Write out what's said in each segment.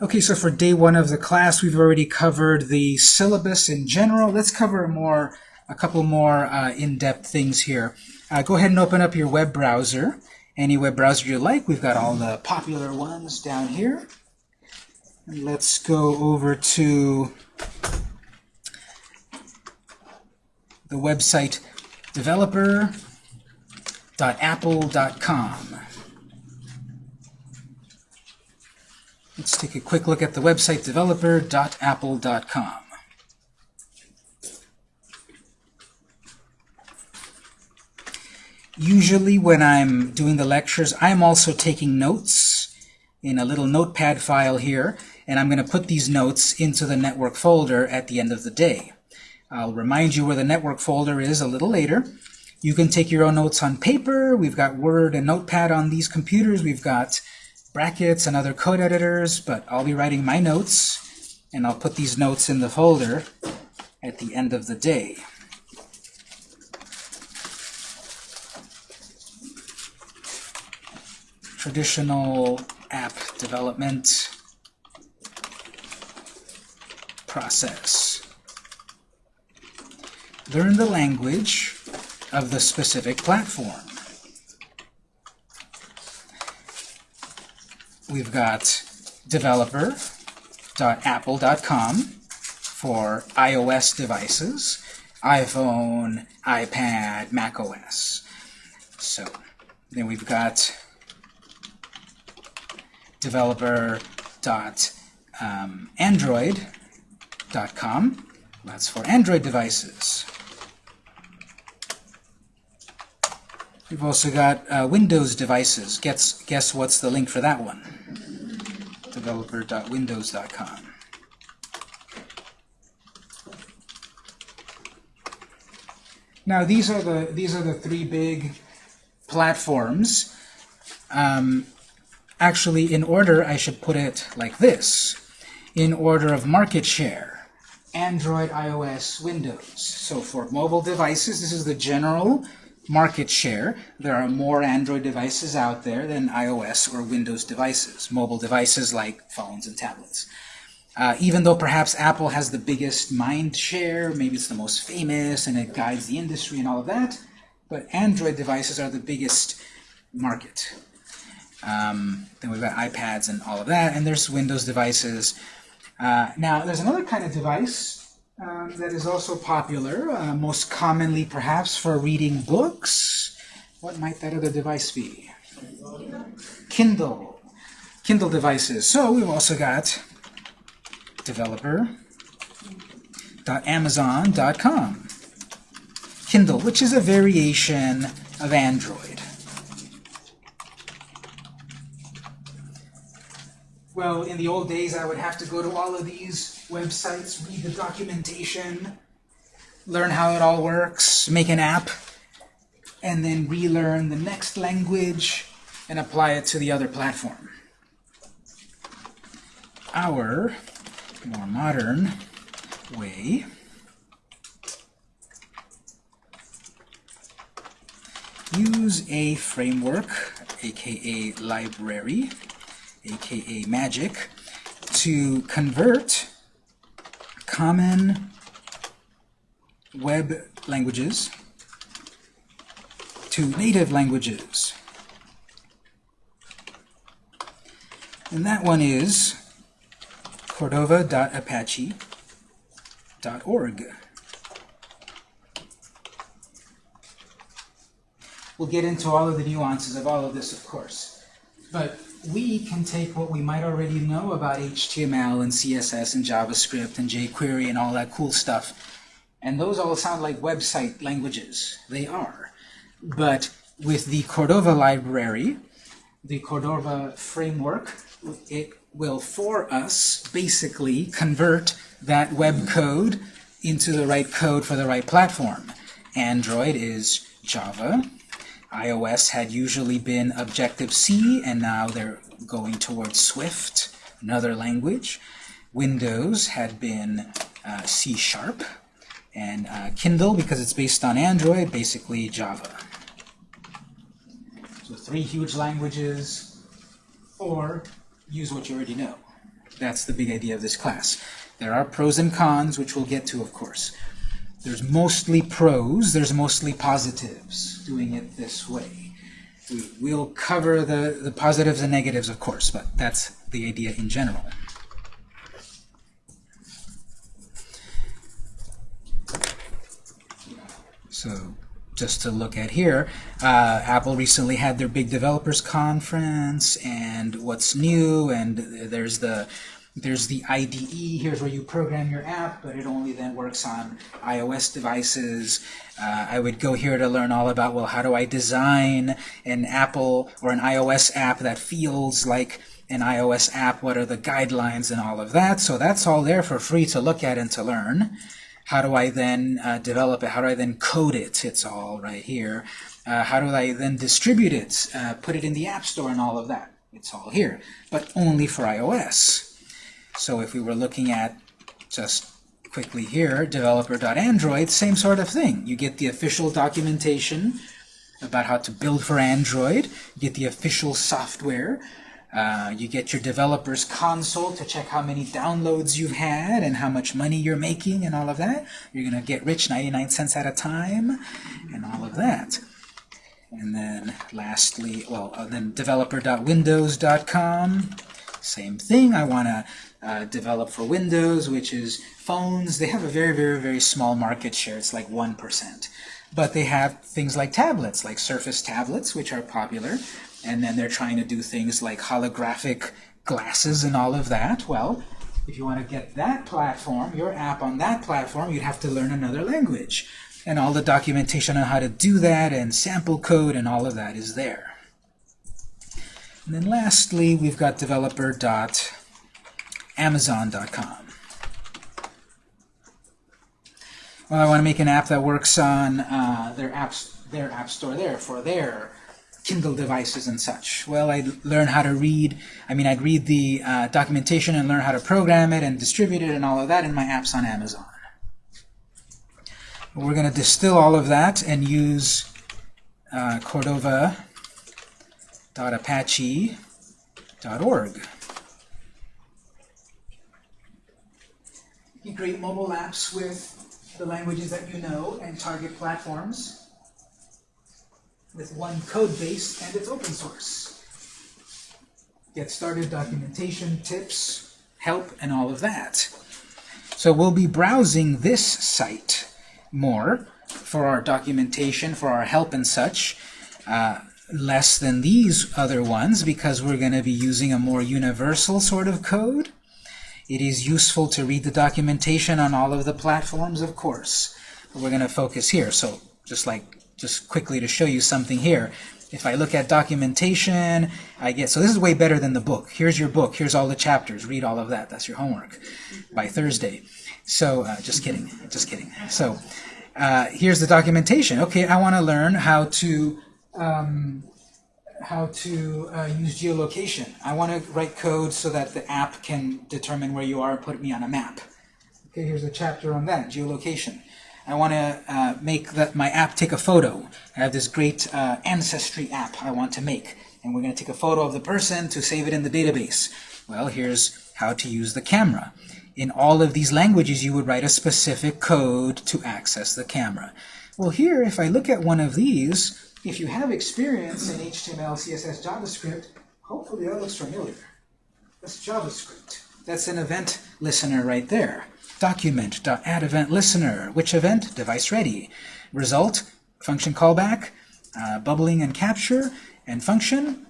Okay, so for day one of the class, we've already covered the syllabus in general. Let's cover more, a couple more uh, in-depth things here. Uh, go ahead and open up your web browser. Any web browser you like. We've got all the popular ones down here. And let's go over to the website developer.apple.com. Let's take a quick look at the website developer.apple.com. Usually when I'm doing the lectures, I'm also taking notes in a little notepad file here, and I'm going to put these notes into the network folder at the end of the day. I'll remind you where the network folder is a little later. You can take your own notes on paper. We've got Word and Notepad on these computers. We've got brackets and other code editors, but I'll be writing my notes, and I'll put these notes in the folder at the end of the day. Traditional app development process. Learn the language of the specific platform. We've got developer.apple.com for iOS devices, iPhone, iPad, Mac OS. So then we've got developer.android.com. Um, That's for Android devices. We've also got uh, Windows devices. Guess, guess what's the link for that one? Developer.windows.com. Now these are the these are the three big platforms. Um, actually, in order, I should put it like this: in order of market share. Android, iOS, Windows. So for mobile devices, this is the general market share. There are more Android devices out there than iOS or Windows devices, mobile devices like phones and tablets. Uh, even though perhaps Apple has the biggest mind share, maybe it's the most famous and it guides the industry and all of that, but Android devices are the biggest market. Um, then we've got iPads and all of that, and there's Windows devices. Uh, now, there's another kind of device um, that is also popular, uh, most commonly perhaps for reading books. What might that other device be? Kindle. Kindle devices. So we've also got developer.amazon.com. Kindle, which is a variation of Android. Well, in the old days, I would have to go to all of these websites, read the documentation, learn how it all works, make an app, and then relearn the next language and apply it to the other platform. Our more modern way use a framework, aka library, aka magic, to convert common web languages to native languages. And that one is cordova.apache.org. We'll get into all of the nuances of all of this, of course. But we can take what we might already know about HTML and CSS and JavaScript and jQuery and all that cool stuff, and those all sound like website languages. They are. But with the Cordova library, the Cordova framework, it will, for us, basically convert that web code into the right code for the right platform. Android is Java, iOS had usually been Objective-C, and now they're going towards Swift, another language. Windows had been uh, C-sharp, and uh, Kindle, because it's based on Android, basically Java. So three huge languages, or use what you already know. That's the big idea of this class. There are pros and cons, which we'll get to, of course. There's mostly pros, there's mostly positives doing it this way. We will cover the, the positives and negatives, of course, but that's the idea in general. So just to look at here, uh, Apple recently had their big developers conference, and what's new, and there's the there's the IDE, here's where you program your app, but it only then works on iOS devices. Uh, I would go here to learn all about, well, how do I design an Apple or an iOS app that feels like an iOS app? What are the guidelines and all of that? So that's all there for free to look at and to learn. How do I then uh, develop it? How do I then code it? It's all right here. Uh, how do I then distribute it? Uh, put it in the App Store and all of that. It's all here, but only for iOS. So if we were looking at just quickly here, developer.android, same sort of thing. You get the official documentation about how to build for Android. You get the official software. Uh, you get your developer's console to check how many downloads you've had and how much money you're making and all of that. You're going to get rich 99 cents at a time and all of that. And then lastly, well, uh, then developer.windows.com. Same thing. I want to uh, develop for Windows, which is phones. They have a very, very, very small market share. It's like 1%. But they have things like tablets, like Surface tablets, which are popular and then they're trying to do things like holographic glasses and all of that. Well, if you want to get that platform, your app on that platform, you'd have to learn another language. And all the documentation on how to do that and sample code and all of that is there. And then lastly, we've got developer.amazon.com. Well, I want to make an app that works on uh, their apps, their app store there for their Kindle devices and such. Well, I'd learn how to read, I mean, I'd read the uh, documentation and learn how to program it and distribute it and all of that in my apps on Amazon. We're going to distill all of that and use uh, Cordova.apache.org. You create mobile apps with the languages that you know and target platforms with one code base and it's open source. Get started documentation, tips, help, and all of that. So we'll be browsing this site more for our documentation, for our help and such, uh, less than these other ones because we're going to be using a more universal sort of code. It is useful to read the documentation on all of the platforms, of course. But we're going to focus here. So just like just quickly to show you something here. If I look at documentation, I get, so this is way better than the book. Here's your book. Here's all the chapters. Read all of that. That's your homework by Thursday. So, uh, just kidding. Just kidding. So, uh, here's the documentation. Okay, I want to learn how to um, how to uh, use geolocation. I want to write code so that the app can determine where you are and put me on a map. Okay, here's a chapter on that, geolocation. I want to uh, make that my app take a photo. I have this great uh, ancestry app I want to make. And we're going to take a photo of the person to save it in the database. Well, here's how to use the camera. In all of these languages, you would write a specific code to access the camera. Well, here, if I look at one of these, if you have experience in HTML, CSS, JavaScript, hopefully that looks familiar. That's JavaScript. That's an event listener right there. Document.add event listener. Which event? Device ready. Result, function callback, uh, bubbling and capture, and function,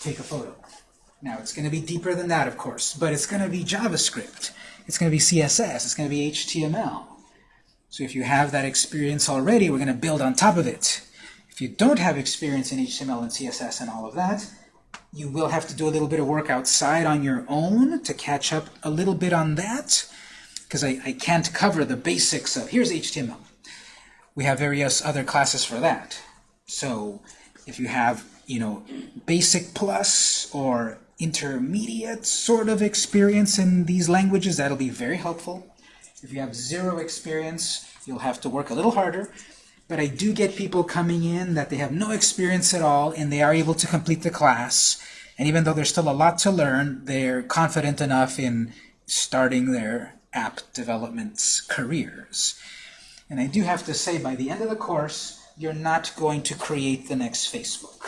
take a photo. Now, it's going to be deeper than that, of course, but it's going to be JavaScript. It's going to be CSS. It's going to be HTML. So if you have that experience already, we're going to build on top of it. If you don't have experience in HTML and CSS and all of that, you will have to do a little bit of work outside on your own to catch up a little bit on that because I, I can't cover the basics of, here's HTML. We have various other classes for that. So if you have, you know, basic plus or intermediate sort of experience in these languages, that'll be very helpful. If you have zero experience, you'll have to work a little harder. But I do get people coming in that they have no experience at all, and they are able to complete the class And even though there's still a lot to learn, they're confident enough in starting their app development careers. And I do have to say, by the end of the course, you're not going to create the next Facebook.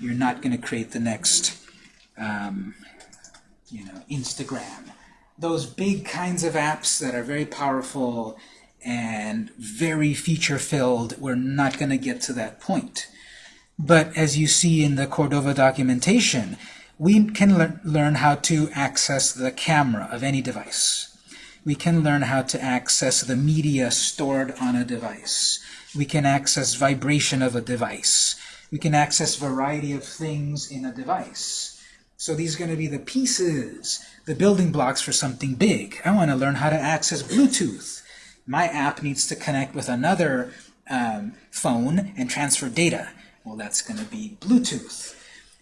You're not going to create the next, um, you know, Instagram. Those big kinds of apps that are very powerful and very feature-filled, we're not going to get to that point. But as you see in the Cordova documentation, we can le learn how to access the camera of any device. We can learn how to access the media stored on a device. We can access vibration of a device. We can access variety of things in a device. So these are going to be the pieces, the building blocks for something big. I want to learn how to access Bluetooth. My app needs to connect with another um, phone and transfer data. Well, that's going to be Bluetooth.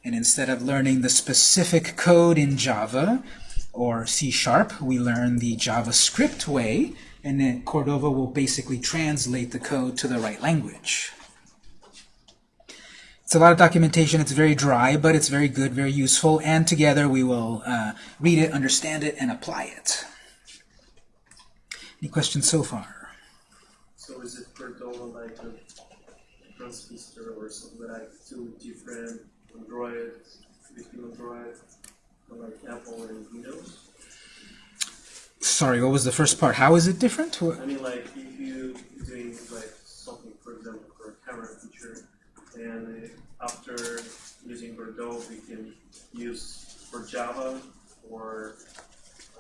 And instead of learning the specific code in Java or C Sharp, we learn the JavaScript way, and then Cordova will basically translate the code to the right language. It's a lot of documentation. It's very dry, but it's very good, very useful, and together we will uh, read it, understand it, and apply it. Any questions so far? So is it Cordova like a transistor or something like two different Android, between Android, like Apple and Windows? Sorry, what was the first part? How is it different? What- I mean, like if you're doing like something, for example, for a camera feature, and uh, after using Cordova, we can use for Java or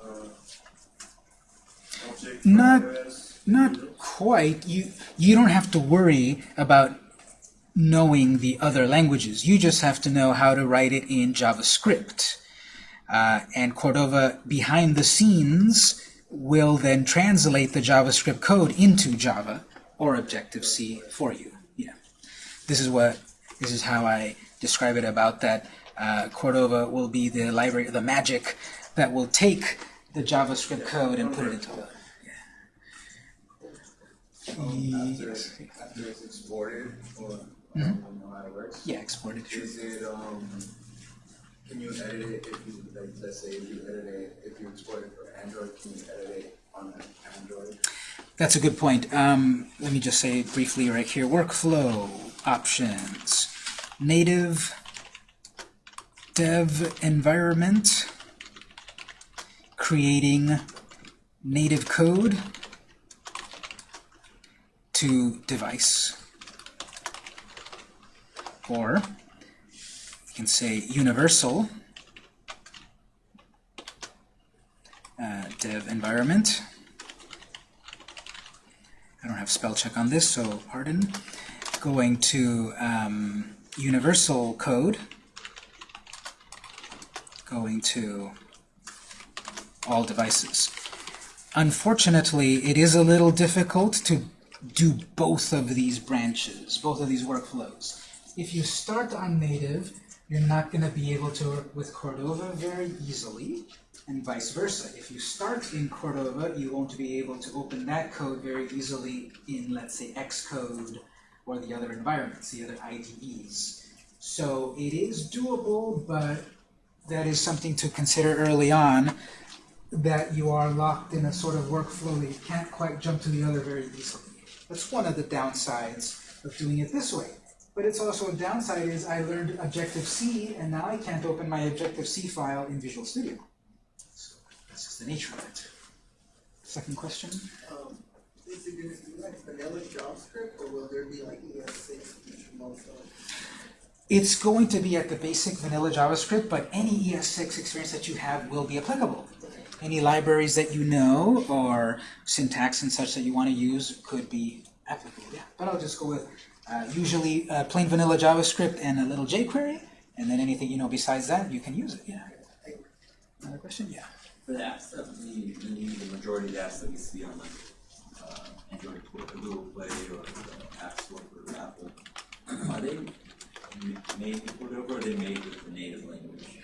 uh, Object Not- iOS, Not Quite. You you don't have to worry about knowing the other languages. You just have to know how to write it in JavaScript. Uh, and Cordova, behind the scenes, will then translate the JavaScript code into Java or Objective-C for you. Yeah. This is what this is how I describe it about that. Uh, Cordova will be the library, the magic that will take the JavaScript code and put it into After, after it's exported, or I don't know how it works. yeah exported. Is it, um, can you edit it if you, like, let's say if you edit it, if you export it for Android, can you edit it on Android? That's a good point. Um, let me just say briefly right here, workflow options, native dev environment, creating native code to device. Or you can say universal uh, dev environment. I don't have spell check on this, so pardon. Going to um, universal code. Going to all devices. Unfortunately, it is a little difficult to do both of these branches, both of these workflows. If you start on native, you're not going to be able to work with Cordova very easily, and vice versa. If you start in Cordova, you won't be able to open that code very easily in, let's say, Xcode or the other environments, the other IDEs. So it is doable, but that is something to consider early on, that you are locked in a sort of workflow that you can't quite jump to the other very easily. That's one of the downsides of doing it this way. But it's also a downside is I learned Objective-C, and now I can't open my Objective-C file in Visual Studio. So that's just the nature of it. Second question? Um, is it gonna be like vanilla JavaScript, or will there be like ES6 most of? It's going to be at the basic vanilla JavaScript, but any ES6 experience that you have will be applicable. Any libraries that you know or syntax and such that you want to use could be applicable, yeah. But I'll just go with uh, usually uh, plain vanilla JavaScript and a little jQuery, and then anything you know besides that, you can use it, yeah. Another question? Yeah. For the apps that we, the, the majority of the apps that we see on like, uh, Android, Play- Google Play or the App Store for Apple, are they made in Cordova or are they made with the native language?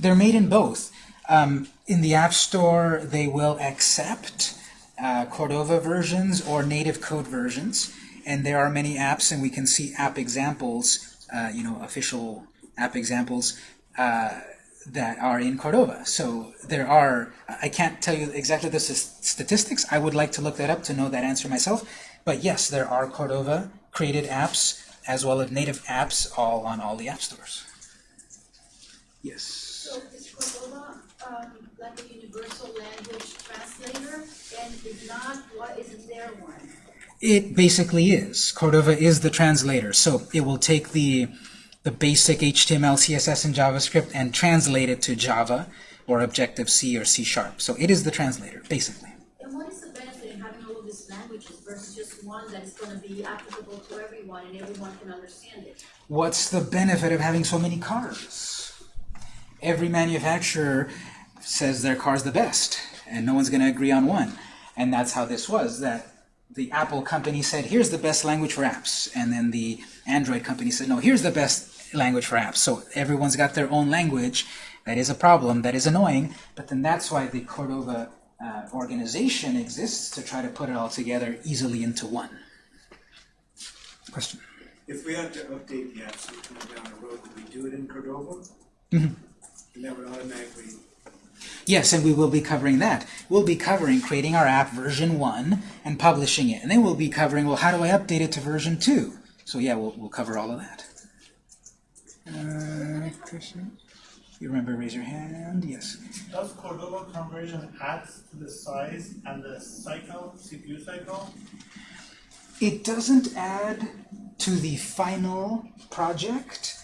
They're made in both. Um, in the App Store, they will accept uh, Cordova versions or native code versions, and there are many apps, and we can see app examples, uh, you know, official app examples uh, that are in Cordova. So there are, I can't tell you exactly the statistics. I would like to look that up to know that answer myself. But yes, there are Cordova created apps as well as native apps all on all the app stores. Yes. So is Cordova, um, like a universal language translator? And if not, what is their one? It basically is. Cordova is the translator. So it will take the the basic HTML, CSS, and JavaScript and translate it to Java or Objective-C or C Sharp. So it is the translator, basically. And what is the benefit in having all of these languages versus just one that is gonna be applicable to everyone and everyone can understand it? What's the benefit of having so many cars? Every manufacturer says their car's the best, and no one's going to agree on one. And that's how this was, that the Apple company said, here's the best language for apps. And then the Android company said, no, here's the best language for apps. So everyone's got their own language. That is a problem. That is annoying. But then that's why the Cordova uh, organization exists, to try to put it all together easily into one. Question? If we had to update the apps down the road, would we do it in Cordova? Mhm. And that would automatically, Yes, and we will be covering that. We'll be covering creating our app version 1 and publishing it. And then we'll be covering, well, how do I update it to version 2? So yeah, we'll, we'll cover all of that. Uh, question? You remember, raise your hand. Yes. Does Cordova conversion add to the size and the cycle, CPU cycle? It doesn't add to the final project,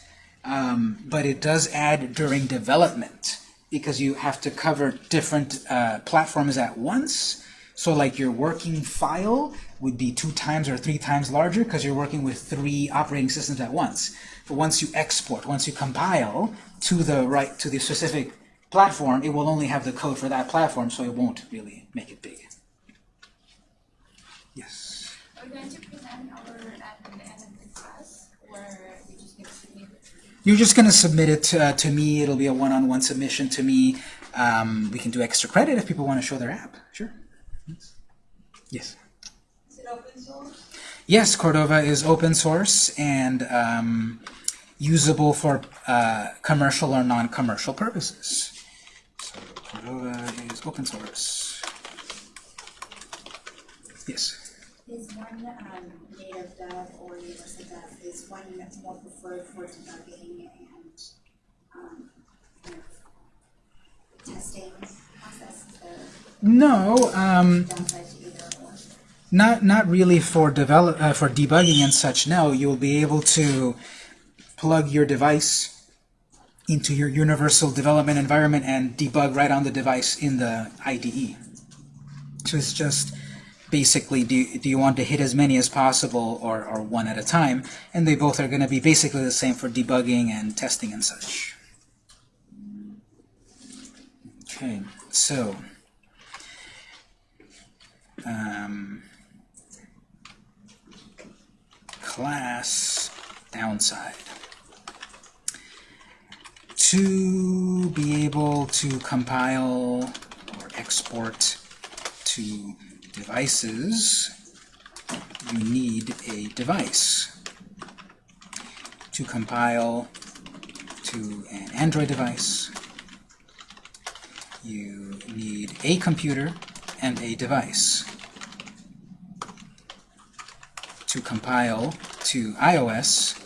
um, but it does add during development because you have to cover different uh, platforms at once. So like your working file would be two times or three times larger because you're working with three operating systems at once. But once you export, once you compile to the right to the specific platform, it will only have the code for that platform, so it won't really make it big. Yes. Are we going to present our at the end of the class, or we just going to submit it? You're just going to submit it to, uh, to me. It'll be a one-on-one submission to me. Um, we can do extra credit if people want to show their app. Sure. Yes. Is it open source? Yes, Cordova is open source and um, usable for uh, commercial or non-commercial purposes. So Cordova is open source. Yes. Is one um, native dev or universal dev, is one that's more preferred for debugging and um, kind of testing process, No. Um, downside to either or? Not not really for develop uh, for debugging and such. No, you'll be able to plug your device into your universal development environment and debug right on the device in the IDE. So it's just basically do do you want to hit as many as possible or, or one at a time? And they both are going to be basically the same for debugging and testing and such. Okay, so um, class downside. To be able to compile or export to devices, you need a device. To compile to an Android device, you need a computer and a device. To compile to iOS,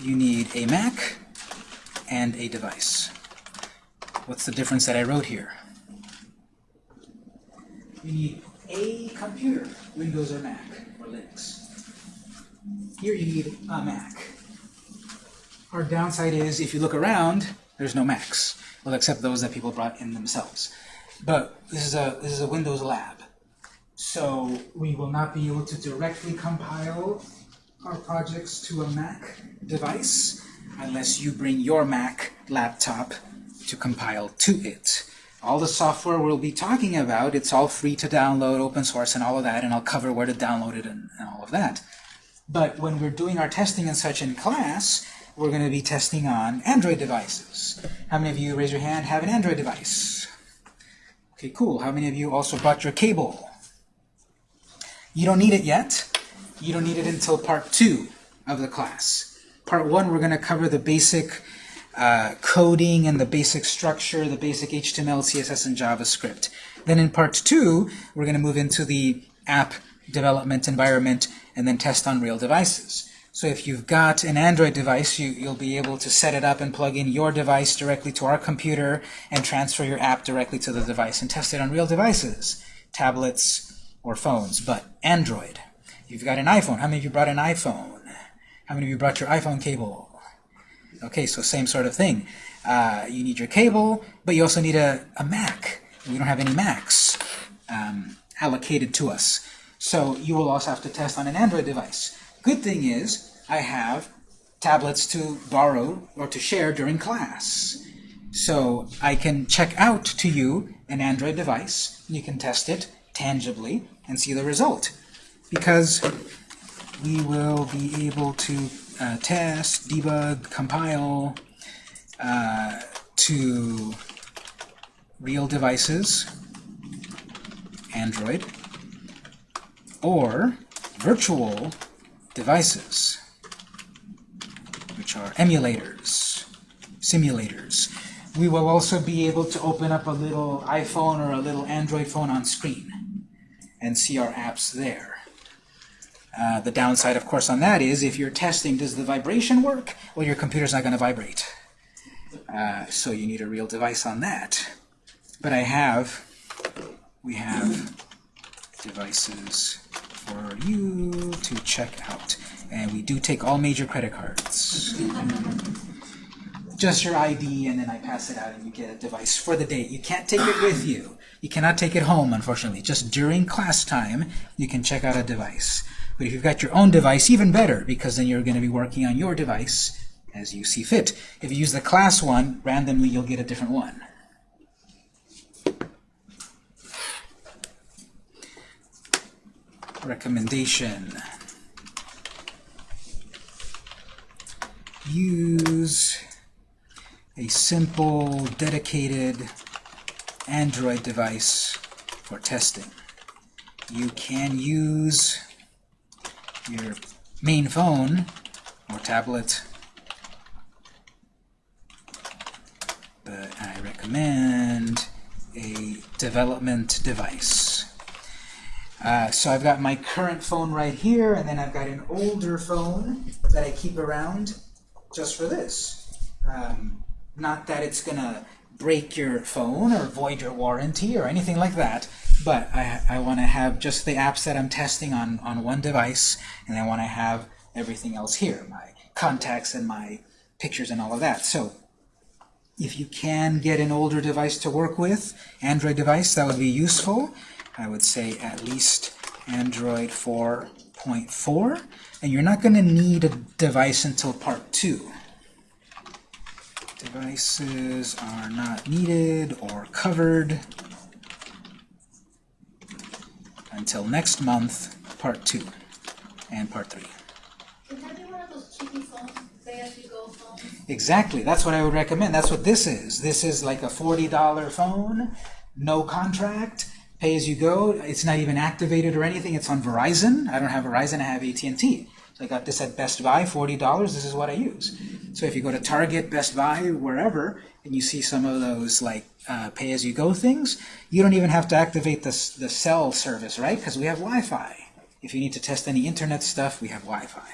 you need a Mac and a device. What's the difference that I wrote here? You need a computer, Windows or Mac, or Linux. Here you need a Mac. Our downside is, if you look around, there's no Macs. Well, except those that people brought in themselves. But this is a this is a Windows lab, so we will not be able to directly compile our projects to a Mac device unless you bring your Mac laptop to compile to it. All the software we'll be talking about, it's all free to download, open source, and all of that, and I'll cover where to download it and, and all of that. But when we're doing our testing and such in class, we're going to be testing on Android devices. How many of you, raise your hand, have an Android device? Okay, cool. How many of you also brought your cable? You don't need it yet. You don't need it until part two of the class. Part one, we're going to cover the basic uh, coding and the basic structure, the basic HTML, CSS, and JavaScript. Then in part two, we're going to move into the app development environment and then test on real devices. So if you've got an Android device, you, you'll be able to set it up and plug in your device directly to our computer and transfer your app directly to the device and test it on real devices, tablets or phones, but Android. You've got an iPhone. How many of you brought an iPhone? How many of you brought your iPhone cable? Okay, so same sort of thing. Uh, you need your cable, but you also need a, a Mac. We don't have any Macs um, allocated to us. So you will also have to test on an Android device. Good thing is, I have tablets to borrow or to share during class. So I can check out to you an Android device. You can test it tangibly and see the result. Because we will be able to uh, test, debug, compile uh, to real devices, Android, or virtual devices, which are emulators, simulators. We will also be able to open up a little iPhone or a little Android phone on screen and see our apps there. Uh, the downside, of course, on that is if you're testing, does the vibration work? Well, your computer's not going to vibrate. Uh, so you need a real device on that. But I have, we have devices for you to check out. And we do take all major credit cards. Just your ID, and then I pass it out, and you get a device for the day. You can't take it with you. You cannot take it home, unfortunately. Just during class time, you can check out a device. But if you've got your own device, even better, because then you're going to be working on your device as you see fit. If you use the class one, randomly you'll get a different one. Recommendation. Use a simple, dedicated Android device for testing. You can use your main phone or tablet, but I recommend a development device. Uh, so I've got my current phone right here, and then I've got an older phone that I keep around just for this. Um, not that it's going to break your phone or void your warranty or anything like that, but I, I want to have just the apps that I'm testing on, on one device, and I want to have everything else here, my contacts and my pictures and all of that. So if you can get an older device to work with, Android device, that would be useful. I would say at least Android 4.4, and you're not going to need a device until part 2. Devices are not needed or covered until next month, part 2 and part 3. Can that be one of those cheapy phones, pay-as-you-go phones? Exactly, that's what I would recommend. That's what this is. This is like a $40 phone, no contract, pay as you go. It's not even activated or anything. It's on Verizon. I don't have Verizon, I have AT&T. So I got this at Best Buy, $40. This is what I use. So if you go to Target, Best Buy, wherever, and you see some of those like uh, pay-as-you-go things, you don't even have to activate the, the cell service, right? Because we have Wi-Fi. If you need to test any internet stuff, we have Wi-Fi.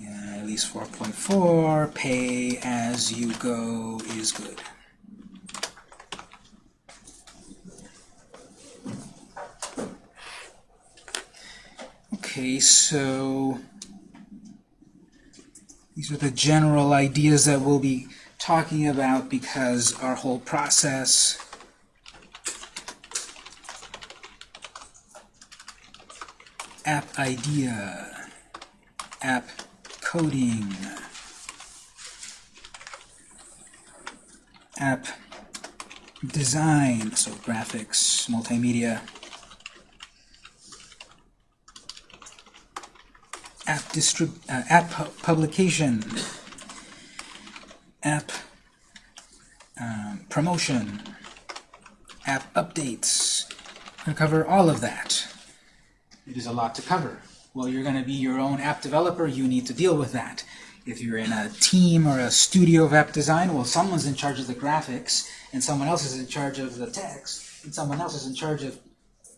Yeah, at least 4.4, pay as you go is good. Okay, so these are the general ideas that we'll be talking about because our whole process app idea, app coding, app design, so graphics, multimedia, app distrib uh, app pu publication, app um, promotion, app updates. I'm going to cover all of that. It is a lot to cover. Well, you're going to be your own app developer, you need to deal with that. If you're in a team or a studio of app design, well, someone's in charge of the graphics, and someone else is in charge of the text, and someone else is in charge of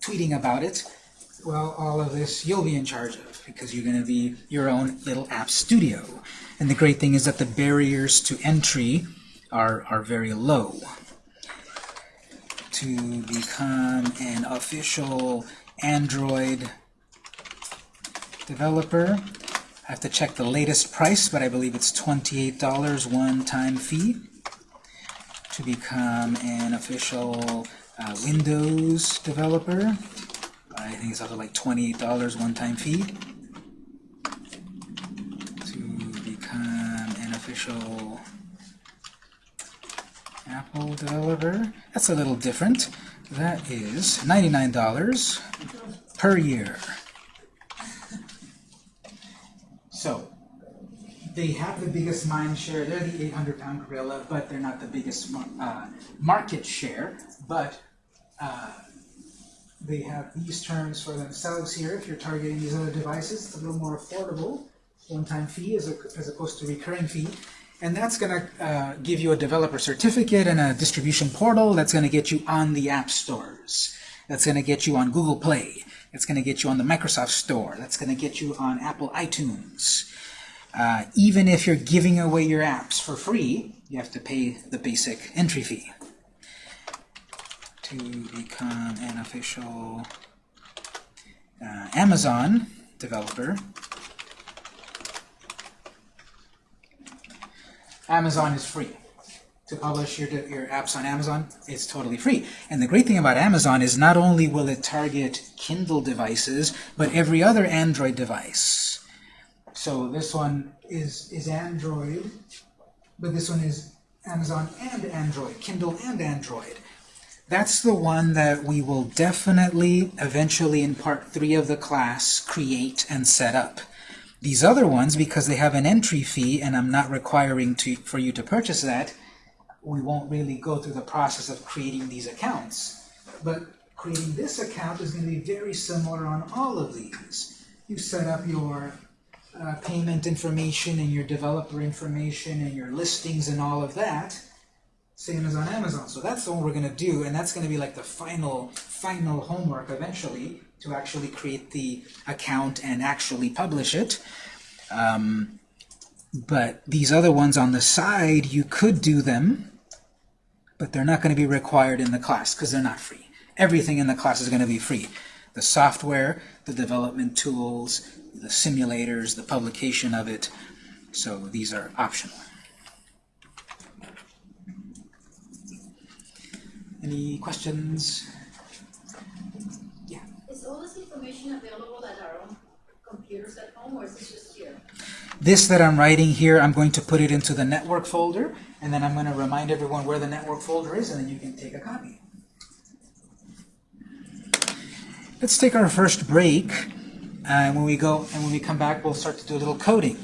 tweeting about it. Well, all of this you'll be in charge of, because you're going to be your own little app studio. And the great thing is that the barriers to entry are, are very low. To become an official Android developer, I have to check the latest price, but I believe it's $28 one-time fee. To become an official uh, Windows developer, I think it's also like $28 one-time fee. To become an official Apple developer, that's a little different. That is $99 per year. So, they have the biggest mind share. They're the 800-pound gorilla, but they're not the biggest uh, market share. But uh, they have these terms for themselves here. If you're targeting these other devices, it's a little more affordable. One-time fee as, as opposed to recurring fee. And that's going to uh, give you a developer certificate and a distribution portal that's going to get you on the app stores. That's going to get you on Google Play. That's going to get you on the Microsoft Store. That's going to get you on Apple iTunes. Uh, even if you're giving away your apps for free, you have to pay the basic entry fee to become an official uh, Amazon developer. Amazon is free. To publish your, your apps on Amazon, it's totally free. And the great thing about Amazon is not only will it target Kindle devices, but every other Android device. So this one is, is Android, but this one is Amazon and Android, Kindle and Android. That's the one that we will definitely, eventually in part three of the class, create and set up. These other ones, because they have an entry fee and I'm not requiring to, for you to purchase that, we won't really go through the process of creating these accounts. But creating this account is going to be very similar on all of these. You set up your uh, payment information and your developer information and your listings and all of that, same as on Amazon. So that's all we're going to do, and that's going to be like the final, final homework eventually to actually create the account and actually publish it. Um, but these other ones on the side, you could do them, but they're not going to be required in the class because they're not free. Everything in the class is going to be free. The software, the development tools, the simulators, the publication of it. So these are optional. Any questions? Yeah. Is all this information available at our own computers at home, or is this just here? This that I'm writing here, I'm going to put it into the network folder, and then I'm going to remind everyone where the network folder is, and then you can take a copy. Let's take our first break, and when we go and when we come back, we'll start to do a little coding.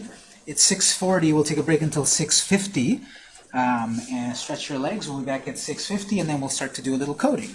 It's 6:40. We'll take a break until 6:50, um, and stretch your legs. We'll be back at 6:50, and then we'll start to do a little coding.